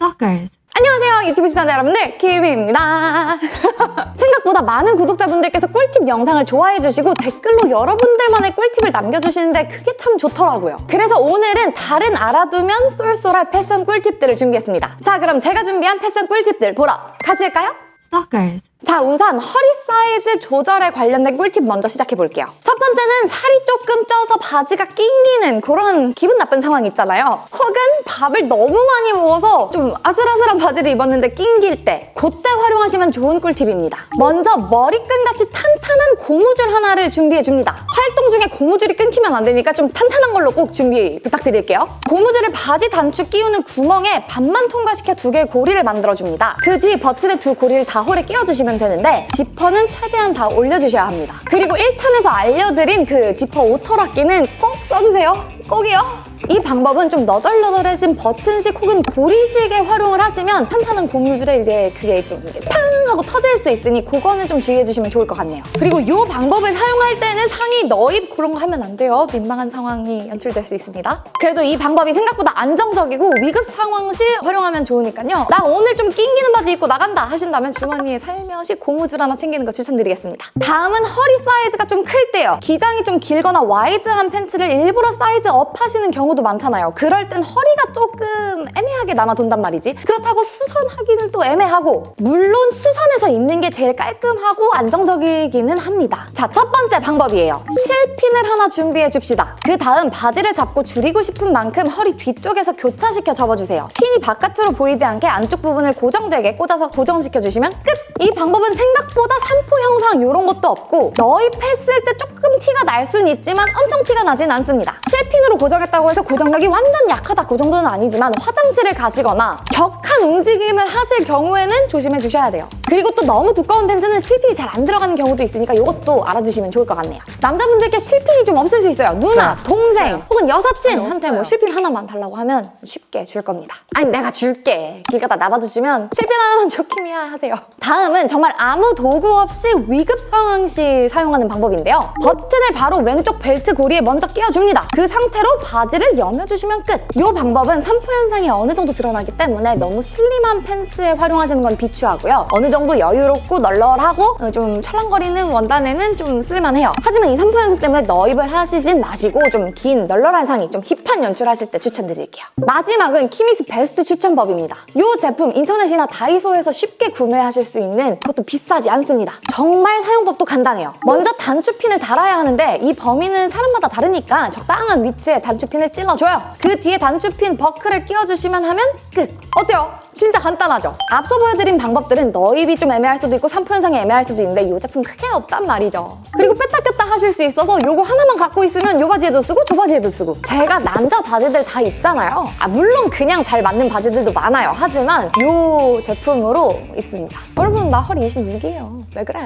Stalkers. 안녕하세요 유튜브 시청자 여러분들 키미입니다 생각보다 많은 구독자분들께서 꿀팁 영상을 좋아해주시고 댓글로 여러분들만의 꿀팁을 남겨주시는데 그게 참 좋더라고요 그래서 오늘은 다른 알아두면 쏠쏠할 패션 꿀팁들을 준비했습니다 자 그럼 제가 준비한 패션 꿀팁들 보러 가실까요? Stalkers. 자 우선 허리 사이즈 조절에 관련된 꿀팁 먼저 시작해 볼게요. 첫 번째는 살이 조금 쪄서 바지가 낑기는 그런 기분 나쁜 상황 있잖아요. 혹은 밥을 너무 많이 먹어서 좀 아슬아슬한 바지를 입었는데 낑길 때 그때 활용하시면 좋은 꿀팁입니다. 먼저 머리끈같이 탄탄한 고무줄 하나를 준비해 줍니다 중에 고무줄이 끊기면 안 되니까 좀 탄탄한 걸로 꼭 준비 부탁드릴게요 고무줄을 바지 단추 끼우는 구멍에 반만 통과시켜 두 개의 고리를 만들어줍니다 그 뒤 버튼의 두 고리를 다 홀에 끼워주시면 되는데 지퍼는 최대한 다 올려주셔야 합니다. 그리고 1탄에서 알려드린 그 지퍼 오터락기는 꼭 써주세요. 꼭이요. 이 방법은 좀 너덜너덜해진 버튼식 혹은 고리식에 활용을 하시면 탄탄한 고무줄에 이제 그게 좀 이렇게 탕 하고 터질 수 있으니 그거는 좀 주의해 주시면 좋을 것 같네요. 그리고 이 방법을 사용할 때는 상의 넣입 그런 거 하면 안 돼요. 민망한 상황이 연출될 수 있습니다. 그래도 이 방법이 생각보다 안정적이고 위급 상황 시 활용하면 좋으니까요. 나 오늘 좀 낑기는 바지 입고 나간다 하신다면 주머니에 살며시 고무줄 하나 챙기는 거 추천드리겠습니다. 다음은 허리 사이즈가 좀 클 때요. 기장이 좀 길거나 와이드한 팬츠를 일부러 사이즈 업 하시는 경우도 많잖아요. 그럴 땐 허리가 조금 애매하게 남아 돈단 말이지. 그렇다고 수선하기는 또 애매하고 물론 수선해서 입는 게 제일 깔끔하고 안정적이기는 합니다. 자, 첫 번째 방법이에요. 실핀을 하나 준비해 줍시다. 그 다음 바지를 잡고 줄이고 싶은 만큼 허리 뒤쪽에서 교차시켜 접어주세요. 핀이 바깥으로 보이지 않게 안쪽 부분을 고정되게 꽂아서 고정시켜 주시면 끝! 이 방법은 생각보다 삼포 형상 이런 것도 없고 너입했을 때 조금 티가 날 수는 있지만 엄청 티가 나진 않습니다. 실핀으로 고정했다고 해서 고정력이 완전 약하다. 그 정도는 아니지만 화장실을 가시거나 격 한 움직임을 하실 경우에는 조심해 주셔야 돼요. 그리고 또 너무 두꺼운 팬츠는 실핀이 잘 안 들어가는 경우도 있으니까 이것도 알아주시면 좋을 것 같네요. 남자분들께 실핀이 좀 없을 수 있어요. 누나, 동생, 혹은 여사친한테 뭐 실핀 하나만 달라고 하면 쉽게 줄 겁니다. 아니 내가 줄게. 길 가다 나봐주시면 실핀 하나만 좋기미야 하세요. 다음은 정말 아무 도구 없이 위급 상황 시 사용하는 방법인데요. 버튼을 바로 왼쪽 벨트 고리에 먼저 끼워줍니다. 그 상태로 바지를 여며주시면 끝. 이 방법은 산포 현상이 어느 정도 드러나기 때문에 너무 슬림한 팬츠에 활용하시는 건 비추하고요. 어느 정도 여유롭고 널널하고 어, 좀 찰랑거리는 원단에는 좀 쓸만해요. 하지만 이 산포 현상 때문에 너입을 하시진 마시고 좀 긴 널널한 상의, 좀 힙한 연출하실 때 추천드릴게요. 마지막은 키미스 베스트 추천법입니다. 이 제품 인터넷이나 다이소에서 쉽게 구매하실 수 있는 그것도 비싸지 않습니다. 정말 사용법도 간단해요. 먼저 단추핀을 달아야 하는데 이 범위는 사람마다 다르니까 적당한 위치에 단추핀을 찔러줘요. 그 뒤에 단추핀 버클을 끼워주시면 하면 끝! 어때요? 진짜 간단하죠? 앞서 보여드린 방법들은 넣입이 좀 애매할 수도 있고 산포 현상이 애매할 수도 있는데 이 제품 그런 게 없단 말이죠. 그리고 뺐다 꼈다 하실 수 있어서 이거 하나만 갖고 있으면 이 바지에도 쓰고 저 바지에도 쓰고 제가 남자 바지들 다 입잖아요. 아, 물론 그냥 잘 맞는 바지들도 많아요. 하지만 이 제품으로 입습니다. 여러분 나 허리 26이에요. 왜 그래?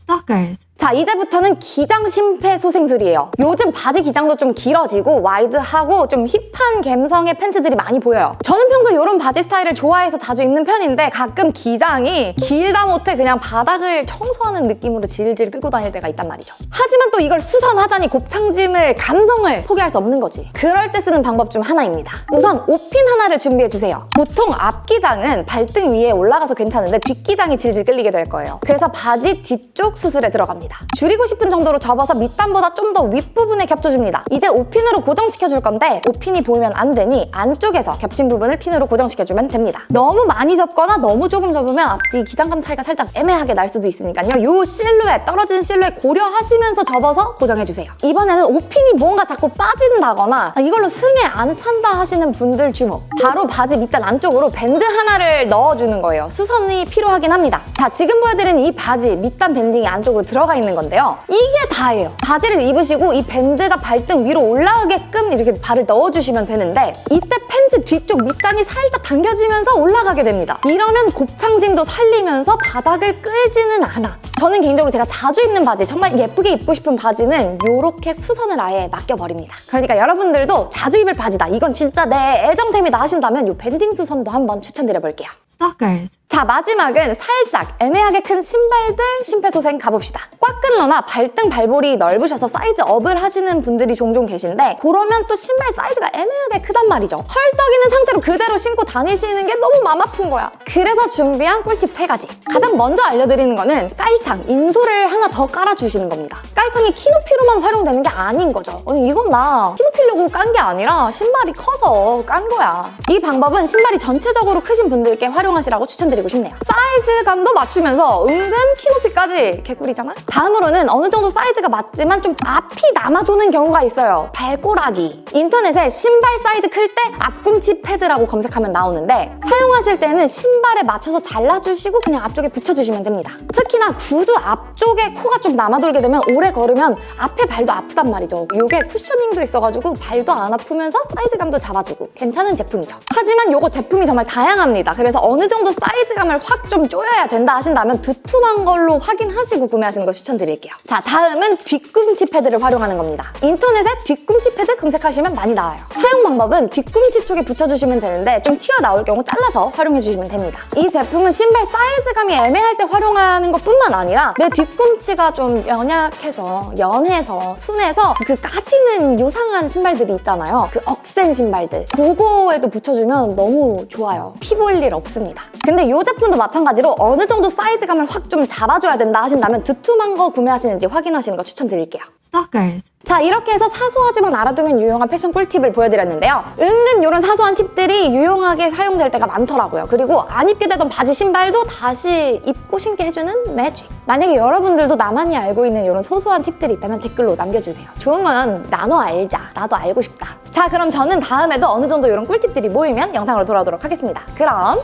Stalkers. 자 이제부터는 기장 심폐소생술이에요. 요즘 바지 기장도 좀 길어지고 와이드하고 좀 힙한 감성의 팬츠들이 많이 보여요. 저는 평소 이런 바지 스타일을 좋아해서 자주 입는 편인데 가끔 기장이 길다 못해 그냥 바닥을 청소하는 느낌으로 질질 끌고 다닐 때가 있단 말이죠. 하지만 또 이걸 수선하자니 곱창짐을 감성을 포기할 수 없는 거지. 그럴 때 쓰는 방법 중 하나입니다. 우선 옷핀 하나를 준비해주세요. 보통 앞기장은 발등 위에 올라가서 괜찮은데 뒷기장이 질질 끌리게 될 거예요. 그래서 바지 뒤쪽 수술에 들어갑니다. 줄이고 싶은 정도로 접어서 밑단보다 좀 더 윗부분에 겹쳐줍니다. 이제 옷핀으로 고정시켜줄 건데 옷핀이 보이면 안 되니 안쪽에서 겹친 부분을 핀으로 고정시켜주면 됩니다. 너무 많이 접거나 너무 조금 접으면 앞뒤 기장감 차이가 살짝 애매하게 날 수도 있으니까요. 이 실루엣, 떨어지는 실루엣 고려하시면서 접어서 고정해주세요. 이번에는 옷핀이 뭔가 자꾸 빠진다거나 아, 이걸로 승에 안 찬다 하시는 분들 주목. 바로 바지 밑단 안쪽으로 밴드 하나를 넣어주는 거예요. 수선이 필요하긴 합니다. 자, 지금 보여드린 이 바지 밑단 밴딩이 안쪽으로 들어가 있는 건데요. 이게 다예요. 바지를 입으시고 이 밴드가 발등 위로 올라가게끔 이렇게 발을 넣어주시면 되는데 이때 팬츠 뒤쪽 밑단이 살짝 당겨지면서 올라가게 됩니다. 이러면 곱창짐도 살리면서 바닥을 끌지는 않아. 저는 개인적으로 제가 자주 입는 바지, 정말 예쁘게 입고 싶은 바지는 이렇게 수선을 아예 맡겨버립니다. 그러니까 여러분들도 자주 입을 바지다. 이건 진짜 내 애정템이다 하신다면 이 밴딩 수선도 한번 추천드려볼게요. Stalkers. 자 마지막은 살짝 애매하게 큰 신발들 심폐소생 가봅시다. 꽉 끼거나 발등 발볼이 넓으셔서 사이즈 업을 하시는 분들이 종종 계신데 그러면 또 신발 사이즈가 애매하게 크단 말이죠. 헐떡이는 상태로 그대로 신고 다니시는 게 너무 맘 아픈 거야. 그래서 준비한 꿀팁 세 가지. 가장 먼저 알려드리는 거는 깔창, insole을 하나 더 깔아주시는 겁니다. 깔창이 키 높이로만 활용되는 게 아닌 거죠. 아니 이건 나 키 높이려고 깐 게 아니라 신발이 커서 깐 거야. 이 방법은 신발이 전체적으로 크신 분들께 활용하시라고 추천드리고 싶네요. 사이즈감도 맞추면서 은근 키 높이까지 개꿀이잖아? 다음으로는 어느 정도 사이즈가 맞지만 좀 앞이 남아도는 경우가 있어요. 발꼬락이. 인터넷에 신발 사이즈 클 때 앞꿈치 패드라고 검색하면 나오는데 사용하실 때는 신발에 맞춰서 잘라주시고 그냥 앞쪽에 붙여주시면 됩니다. 특히나 구두 앞쪽에 코가 좀 남아돌게 되면 오래 걸으면 앞에 발도 아프단 말이죠. 이게 cushioning도 있어가지고 발도 안 아프면서 사이즈감도 잡아주고 괜찮은 제품이죠. 하지만 이거 제품이 정말 다양합니다. 그래서 어느 정도 사이즈 감을 확좀 조여야 된다 하신다면 두툼한 걸로 확인하시고 구매하시는 거 추천드릴게요. 자, 다음은 뒤꿈치 패드를 활용하는 겁니다. 인터넷에 뒤꿈치 패드 검색하시면 많이 나와요. 사용 방법은 뒤꿈치 쪽에 붙여주시면 되는데 좀 튀어나올 경우 잘라서 활용해주시면 됩니다. 이 제품은 신발 사이즈감이 애매할 때 활용하는 것뿐만 아니라 내 뒤꿈치가 좀 연약해서 연해서 순해서 그 까지는 요상한 신발들이 있잖아요. 그 억센 신발들. 그거에도 붙여주면 너무 좋아요. 피 볼 일 없습니다. 근데 이 제품도 마찬가지로 어느 정도 사이즈감을 확 좀 잡아줘야 된다 하신다면 두툼한 거 구매하시는지 확인하시는 거 추천드릴게요. Stalkers. 자 이렇게 해서 사소하지만 알아두면 유용한 패션 꿀팁을 보여드렸는데요. 은근 이런 사소한 팁들이 유용하게 사용될 때가 많더라고요. 그리고 안 입게 되던 바지 신발도 다시 입고 신게 해주는 매직. 만약에 여러분들도 나만이 알고 있는 이런 소소한 팁들이 있다면 댓글로 남겨주세요. 좋은 건 나눠 알자. 나도 알고 싶다. 자 그럼 저는 다음에도 어느 정도 이런 꿀팁들이 모이면 영상으로 돌아오도록 하겠습니다. 그럼